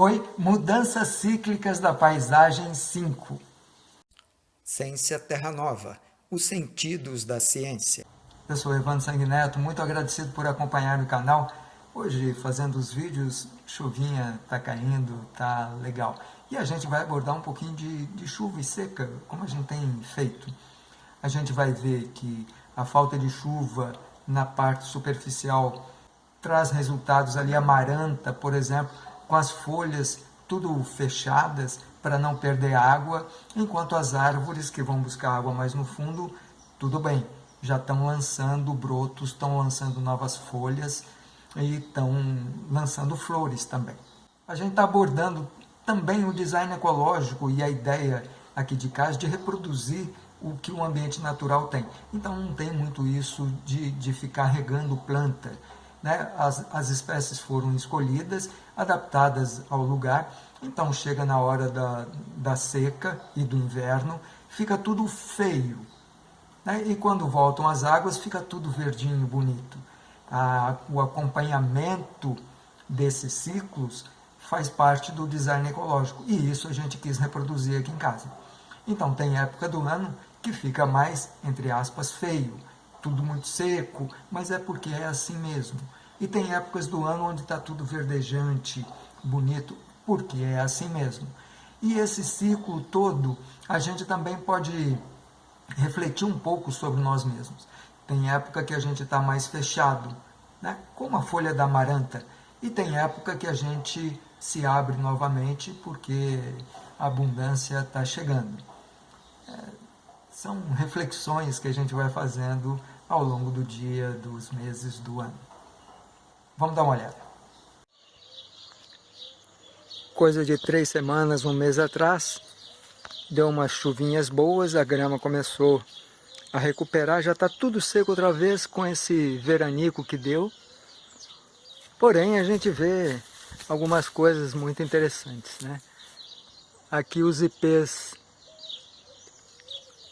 Oi, Mudanças Cíclicas da Paisagem 5. Ciência Terra Nova, os sentidos da ciência. Eu sou Evandro Sanguineto, muito agradecido por acompanhar o canal. Hoje, fazendo os vídeos, chuvinha tá caindo, tá legal. E a gente vai abordar um pouquinho de, de chuva e seca, como a gente tem feito. A gente vai ver que a falta de chuva na parte superficial traz resultados ali amaranta, por exemplo, com as folhas tudo fechadas para não perder água, enquanto as árvores que vão buscar água mais no fundo, tudo bem, já estão lançando brotos, estão lançando novas folhas e estão lançando flores também. A gente está abordando também o design ecológico e a ideia aqui de casa de reproduzir o que o ambiente natural tem. Então não tem muito isso de, de ficar regando planta, né? as, as espécies foram escolhidas, adaptadas ao lugar, então chega na hora da, da seca e do inverno, fica tudo feio. Né? E quando voltam as águas, fica tudo verdinho, bonito. O acompanhamento desses ciclos faz parte do design ecológico, e isso a gente quis reproduzir aqui em casa. Então tem época do ano que fica mais, entre aspas, feio, tudo muito seco, mas é porque é assim mesmo. E tem épocas do ano onde está tudo verdejante, bonito, porque é assim mesmo. E esse ciclo todo, a gente também pode refletir um pouco sobre nós mesmos. Tem época que a gente está mais fechado, né? como a folha da amaranta, e tem época que a gente se abre novamente porque a abundância está chegando. É, são reflexões que a gente vai fazendo ao longo do dia, dos meses, do ano. Vamos dar uma olhada. Coisa de três semanas, um mês atrás, deu umas chuvinhas boas, a grama começou a recuperar, já está tudo seco outra vez com esse veranico que deu. Porém, a gente vê algumas coisas muito interessantes, né? Aqui os ipês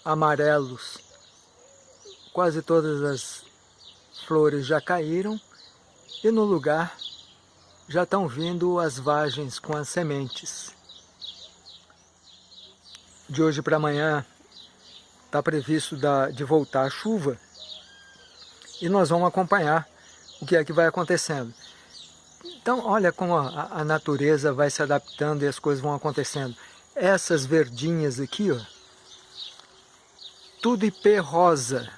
amarelos, quase todas as flores já caíram, e no lugar já estão vindo as vagens com as sementes. De hoje para amanhã está previsto de voltar a chuva e nós vamos acompanhar o que é que vai acontecendo. Então, olha como a, a natureza vai se adaptando e as coisas vão acontecendo. Essas verdinhas aqui, ó, tudo ipê rosa.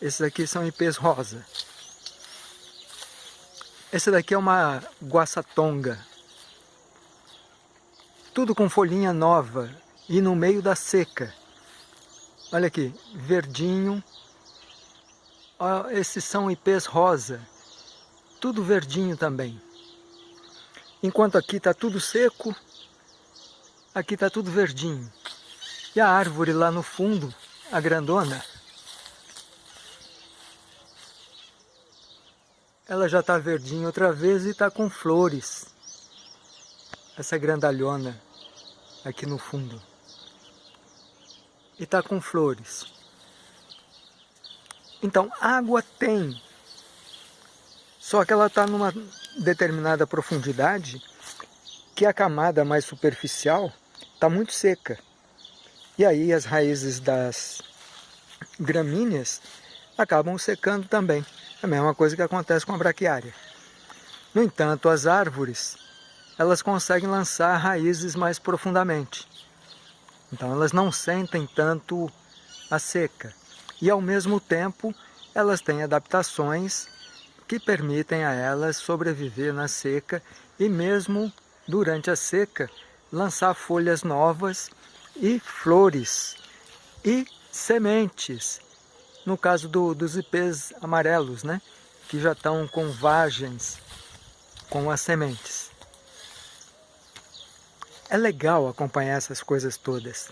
Esses aqui são ipês rosa. Essa daqui é uma guaçatonga. Tudo com folhinha nova e no meio da seca. Olha aqui, verdinho. Esses são ipês rosa. Tudo verdinho também. Enquanto aqui está tudo seco, aqui está tudo verdinho. E a árvore lá no fundo, a grandona, ela já está verdinha outra vez e está com flores. Essa grandalhona aqui no fundo. E está com flores. Então, água tem. Só que ela está numa determinada profundidade que a camada mais superficial está muito seca. E aí as raízes das gramíneas acabam secando também. É a mesma coisa que acontece com a braquiária. No entanto, as árvores, elas conseguem lançar raízes mais profundamente. Então elas não sentem tanto a seca. E ao mesmo tempo, elas têm adaptações que permitem a elas sobreviver na seca e mesmo durante a seca lançar folhas novas e flores e sementes no caso do, dos ipês amarelos, né? que já estão com vagens com as sementes. É legal acompanhar essas coisas todas.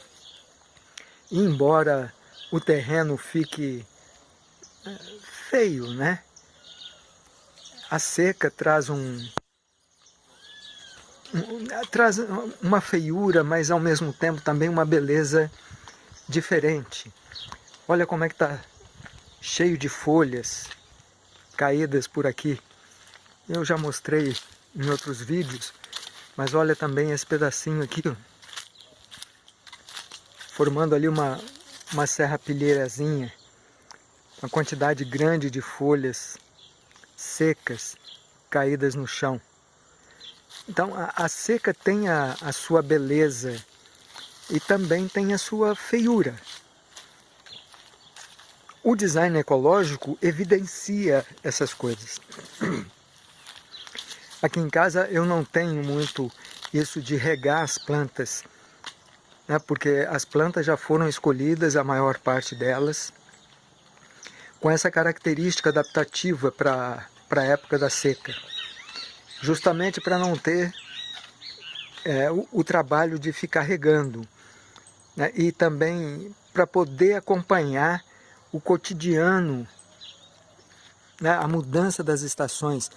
E embora o terreno fique é, feio, né? A seca traz um, um, traz uma feiura, mas ao mesmo tempo também uma beleza diferente. Olha como é que está cheio de folhas caídas por aqui. Eu já mostrei em outros vídeos Mas olha também esse pedacinho aqui, ó, formando ali uma, uma serrapilheirazinha, uma quantidade grande de folhas secas caídas no chão. Então a, a seca tem a, a sua beleza e também tem a sua feiura. O design ecológico evidencia essas coisas. Aqui em casa eu não tenho muito isso de regar as plantas, né, porque as plantas já foram escolhidas, a maior parte delas, com essa característica adaptativa para a época da seca justamente para não ter é, o, o, trabalho de ficar regando né? e também para poder acompanhar o cotidiano, né? a mudança das estações.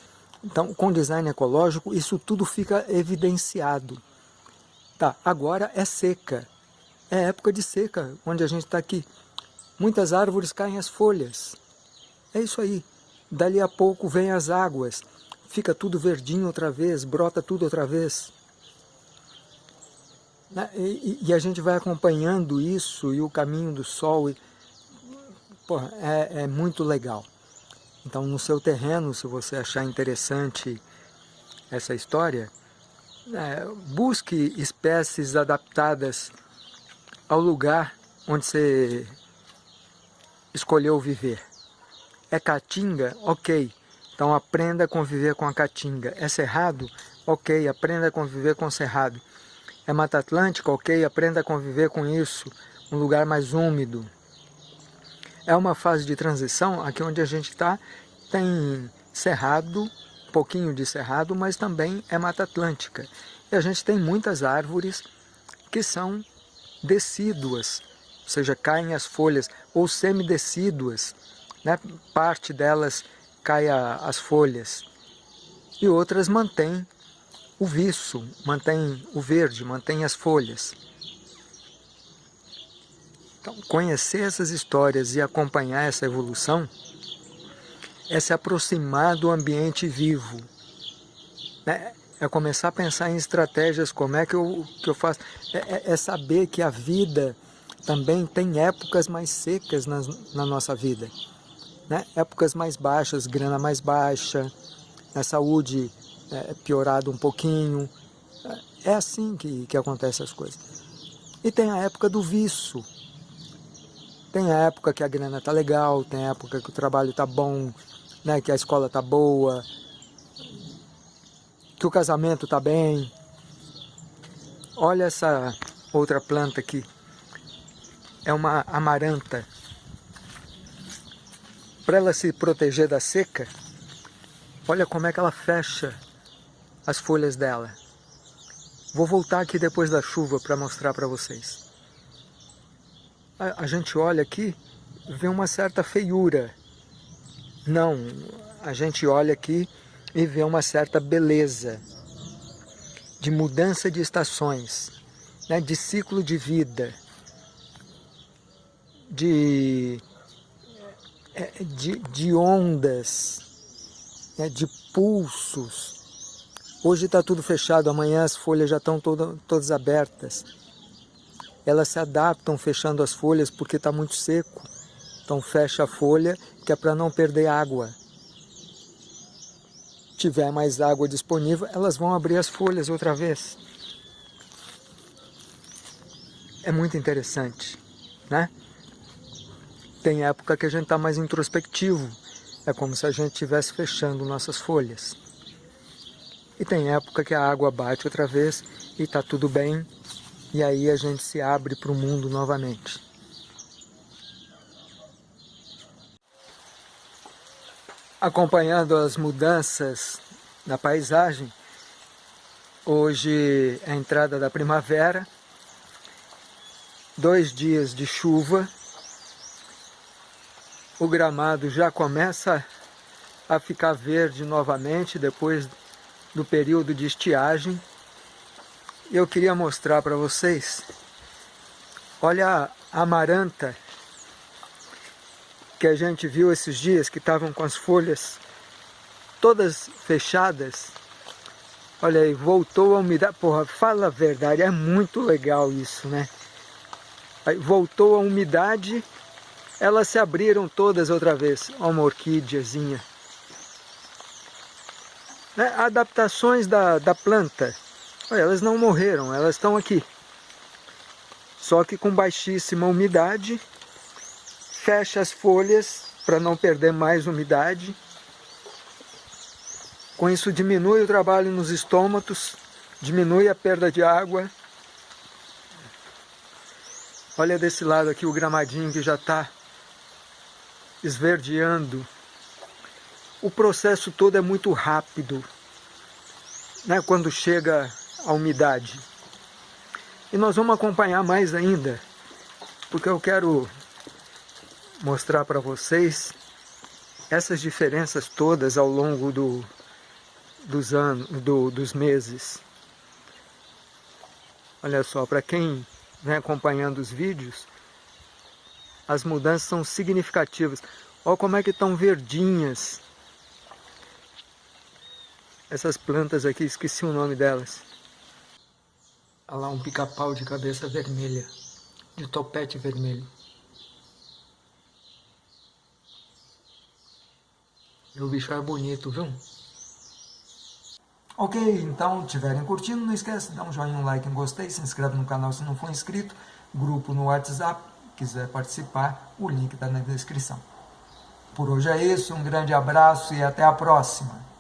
Então, com design ecológico, isso tudo fica evidenciado. Tá, agora é seca, é época de seca, onde a gente está aqui. Muitas árvores caem as folhas, é isso aí. Dali a pouco vem as águas, fica tudo verdinho outra vez, brota tudo outra vez. Né? E, e, a gente vai acompanhando isso e o caminho do sol, e, porra, é, é muito legal. Então no seu terreno, se você achar interessante essa história, é, busque espécies adaptadas ao lugar onde você escolheu viver. É caatinga? Ok. Então aprenda a conviver com a caatinga. É cerrado? Ok, aprenda a conviver com o cerrado. É Mata Atlântica? Ok, aprenda a conviver com isso. Um lugar mais úmido. É uma fase de transição, aqui onde a gente está, tem cerrado, um pouquinho de cerrado, mas também é Mata Atlântica. E a gente tem muitas árvores que são decíduas, ou seja, caem as folhas, ou semidecíduas, né? parte delas cai a, as folhas. E outras mantêm o viço, mantém o verde, mantém as folhas. Então, conhecer essas histórias e acompanhar essa evolução é se aproximar do ambiente vivo. Né? É começar a pensar em estratégias, como é que eu, que eu faço. É, é, é saber que a vida também tem épocas mais secas na, na nossa vida né? épocas mais baixas, grana mais baixa, a saúde é, piorada um pouquinho. É assim que, que acontecem as coisas. E tem a época do vício. Tem época que a grana está legal, tem época que o trabalho está bom, né? que a escola está boa, que o casamento está bem. Olha essa outra planta aqui. É uma amaranta para ela se proteger da seca, olha como é que ela fecha as folhas dela. Vou voltar aqui depois da chuva para mostrar para vocês. A, a gente olha aqui, vê uma certa feiura. Não, a gente olha aqui e vê uma certa beleza de mudança de estações, né, de ciclo de vida, de é, de, de ondas, né, de pulsos. Hoje está tudo fechado, amanhã as folhas já estão toda, todas abertas. Elas se adaptam fechando as folhas porque está muito seco. Então fecha a folha, que é para não perder água. Tiver mais água disponível, elas vão abrir as folhas outra vez. É muito interessante, né? Tem época que a gente está mais introspectivo, é como se a gente estivesse fechando nossas folhas. E tem época que a água bate outra vez e está tudo bem, e aí a gente se abre para o mundo novamente. Acompanhando as mudanças na paisagem, hoje é a entrada da primavera, dois dias de chuva, o gramado já começa a ficar verde novamente depois do período de estiagem. Eu queria mostrar para vocês, olha a amaranta que a gente viu esses dias, que estavam com as folhas todas fechadas. Olha aí, voltou a umidade. Porra, fala a verdade, é muito legal isso, né? Aí, voltou a umidade, elas se abriram todas outra vez. Olha uma orquídeazinha. Né? Adaptações da, da planta. Olha, elas não morreram, elas estão aqui. Só que com baixíssima umidade, fecha as folhas para não perder mais umidade com isso diminui o trabalho nos estômatos, diminui a perda de água. Olha desse lado aqui o gramadinho que já está esverdeando. O processo todo é muito rápido, né, quando chega a umidade. E nós vamos acompanhar mais ainda, porque eu quero mostrar para vocês essas diferenças todas ao longo do, dos anos, do, dos meses. Olha só, para quem vem acompanhando os vídeos, as mudanças são significativas. Olha como é que estão verdinhas essas plantas aqui, esqueci o nome delas. Olha lá um pica-pau de cabeça vermelha, de topete vermelho. O bicho é bonito, viu? Ok, então, tiverem curtindo, não esquece dar um joinha, um like, um gostei, se inscreve no canal se não for inscrito, grupo no WhatsApp, quiser participar, o link está na descrição. Por hoje é isso, um grande abraço e até a próxima.